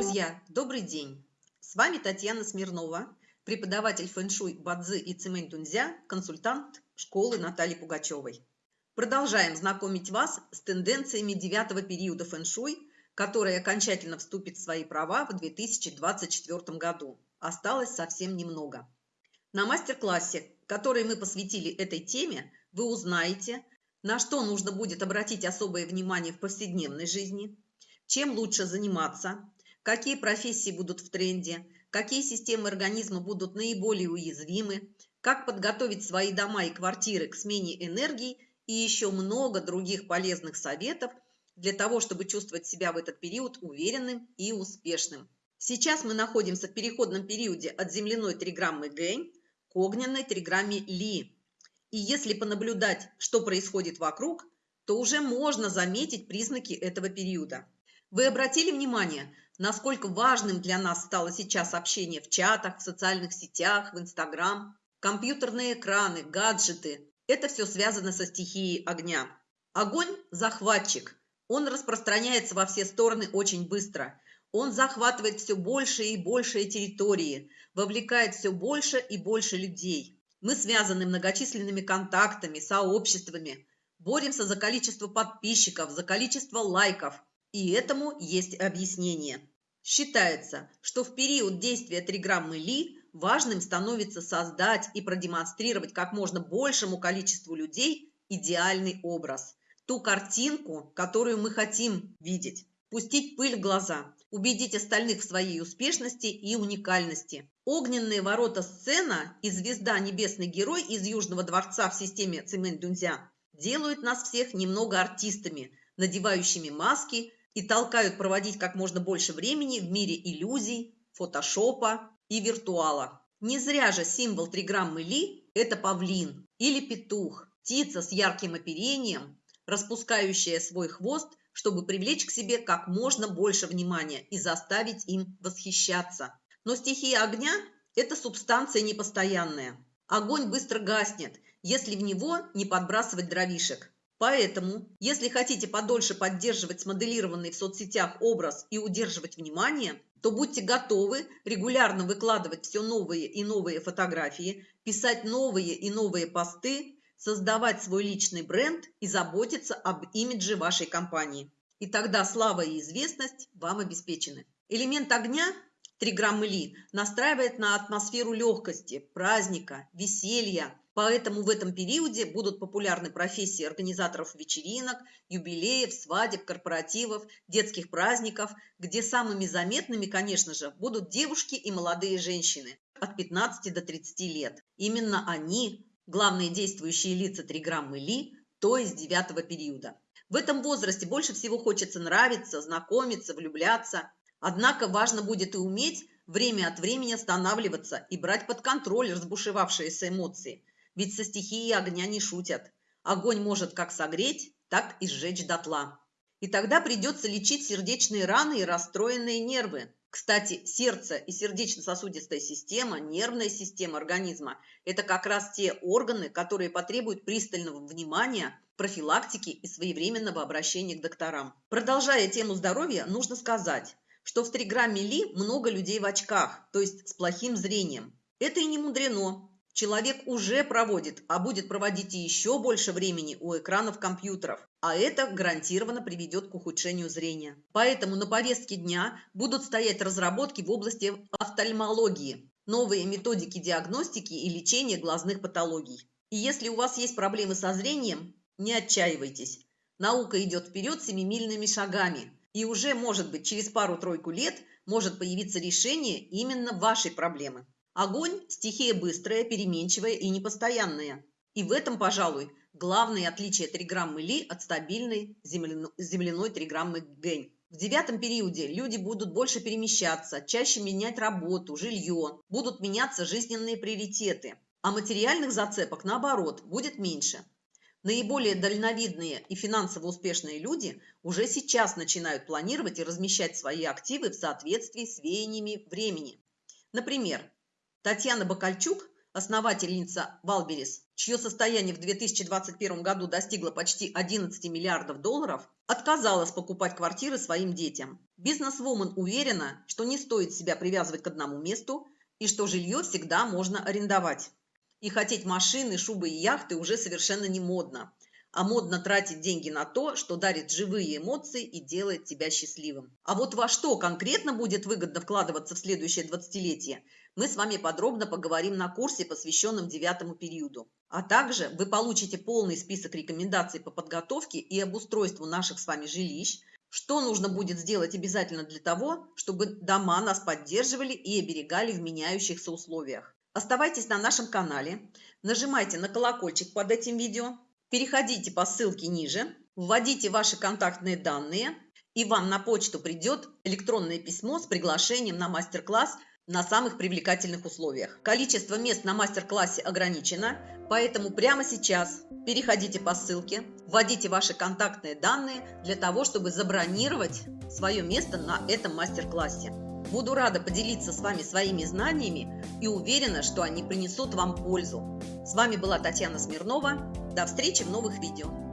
Друзья, добрый день! С вами Татьяна Смирнова, преподаватель фэн-шуй Бадзи и Цимэнь Дунзя, консультант школы Натальи Пугачевой. Продолжаем знакомить вас с тенденциями девятого периода фэн-шуй, который окончательно вступит в свои права в 2024 году. Осталось совсем немного. На мастер-классе, который мы посвятили этой теме, вы узнаете, на что нужно будет обратить особое внимание в повседневной жизни, чем лучше заниматься, какие профессии будут в тренде, какие системы организма будут наиболее уязвимы, как подготовить свои дома и квартиры к смене энергии и еще много других полезных советов для того, чтобы чувствовать себя в этот период уверенным и успешным. Сейчас мы находимся в переходном периоде от земляной триграммы Гэнь к огненной триграмме Ли. И если понаблюдать, что происходит вокруг, то уже можно заметить признаки этого периода. Вы обратили внимание, насколько важным для нас стало сейчас общение в чатах, в социальных сетях, в Инстаграм, компьютерные экраны, гаджеты. Это все связано со стихией огня. Огонь – захватчик. Он распространяется во все стороны очень быстро. Он захватывает все больше и большие территории, вовлекает все больше и больше людей. Мы связаны многочисленными контактами, сообществами, боремся за количество подписчиков, за количество лайков. И этому есть объяснение. Считается, что в период действия триграммы Ли важным становится создать и продемонстрировать как можно большему количеству людей идеальный образ. Ту картинку, которую мы хотим видеть. Пустить пыль в глаза, убедить остальных в своей успешности и уникальности. Огненные ворота сцена и звезда Небесный Герой из Южного дворца в системе Цимэнь-Дунзя делают нас всех немного артистами, надевающими маски и толкают проводить как можно больше времени в мире иллюзий, фотошопа и виртуала. Не зря же символ триграммы Ли – это павлин или петух, птица с ярким оперением, распускающая свой хвост, чтобы привлечь к себе как можно больше внимания и заставить им восхищаться. Но стихия огня – это субстанция непостоянная. Огонь быстро гаснет, если в него не подбрасывать дровишек. Поэтому, если хотите подольше поддерживать смоделированный в соцсетях образ и удерживать внимание, то будьте готовы регулярно выкладывать все новые и новые фотографии, писать новые и новые посты, создавать свой личный бренд и заботиться об имидже вашей компании. И тогда слава и известность вам обеспечены. Элемент огня Три граммы Ли настраивает на атмосферу легкости, праздника, веселья. Поэтому в этом периоде будут популярны профессии организаторов вечеринок, юбилеев, свадеб, корпоративов, детских праздников, где самыми заметными, конечно же, будут девушки и молодые женщины от 15 до 30 лет. Именно они – главные действующие лица триграммы Ли, то есть девятого периода. В этом возрасте больше всего хочется нравиться, знакомиться, влюбляться – Однако важно будет и уметь время от времени останавливаться и брать под контроль разбушевавшиеся эмоции. Ведь со стихией огня не шутят. Огонь может как согреть, так и сжечь дотла. И тогда придется лечить сердечные раны и расстроенные нервы. Кстати, сердце и сердечно-сосудистая система, нервная система организма – это как раз те органы, которые потребуют пристального внимания, профилактики и своевременного обращения к докторам. Продолжая тему здоровья, нужно сказать, что в триграмме Ли много людей в очках, то есть с плохим зрением. Это и не мудрено. Человек уже проводит, а будет проводить и еще больше времени у экранов компьютеров, а это гарантированно приведет к ухудшению зрения. Поэтому на повестке дня будут стоять разработки в области офтальмологии, новые методики диагностики и лечения глазных патологий. И если у вас есть проблемы со зрением, не отчаивайтесь. Наука идет вперед семимильными шагами, и уже, может быть, через пару-тройку лет может появиться решение именно вашей проблемы. Огонь – стихия быстрая, переменчивая и непостоянная. И в этом, пожалуй, главное отличие триграммы Ли от стабильной земляной триграммы Гэнь. В девятом периоде люди будут больше перемещаться, чаще менять работу, жилье, будут меняться жизненные приоритеты, а материальных зацепок, наоборот, будет меньше. Наиболее дальновидные и финансово успешные люди уже сейчас начинают планировать и размещать свои активы в соответствии с веяниями времени. Например, Татьяна Бакальчук, основательница Валберис, чье состояние в 2021 году достигло почти 11 миллиардов долларов, отказалась покупать квартиры своим детям. Бизнесвумен уверена, что не стоит себя привязывать к одному месту и что жилье всегда можно арендовать. И хотеть машины, шубы и яхты уже совершенно не модно а модно тратить деньги на то, что дарит живые эмоции и делает тебя счастливым. А вот во что конкретно будет выгодно вкладываться в следующее двадцатилетие, мы с вами подробно поговорим на курсе, посвященном девятому периоду. А также вы получите полный список рекомендаций по подготовке и обустройству наших с вами жилищ, что нужно будет сделать обязательно для того, чтобы дома нас поддерживали и оберегали в меняющихся условиях. Оставайтесь на нашем канале, нажимайте на колокольчик под этим видео, Переходите по ссылке ниже, вводите ваши контактные данные, и вам на почту придет электронное письмо с приглашением на мастер-класс на самых привлекательных условиях. Количество мест на мастер-классе ограничено, поэтому прямо сейчас переходите по ссылке, вводите ваши контактные данные для того, чтобы забронировать свое место на этом мастер-классе. Буду рада поделиться с вами своими знаниями и уверена, что они принесут вам пользу. С вами была Татьяна Смирнова. До встречи в новых видео.